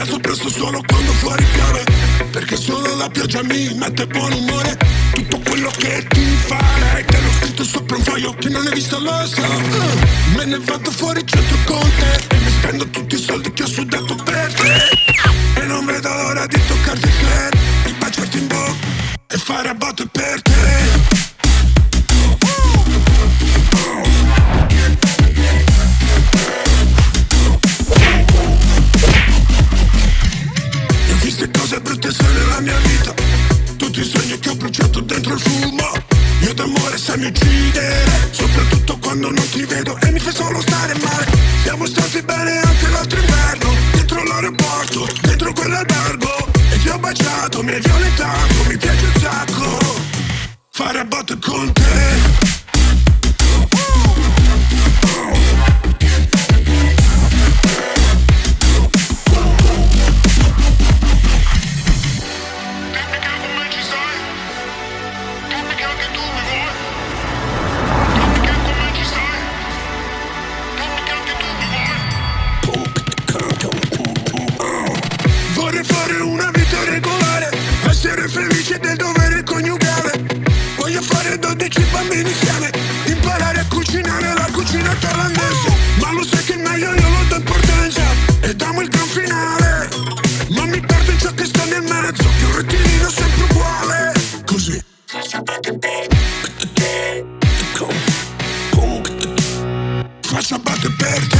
alzo presto solo quando fuori piove. Perché solo la pioggia mi mette buon umore. Tutto quello che ti farei Te l'ho scritto sopra un foglio Chi non hai visto lo sa uh, Me ne vado fuori centro con te E mi spendo tutti i soldi che ho sudato per te. E non vedo l'ora di toccarti il club Di baciarti in bocca E fare a botte per te mia vita. Tutti i sogni che ho bruciato dentro il fumo. Io d'amore sai mi uccidere Soprattutto quando non ti vedo e mi fai solo stare male. Siamo stati bene anche l'altro inverno Dentro l'aeroporto, dentro quell'albergo. E ti ho baciato, mi hai violentato, mi piace batte per te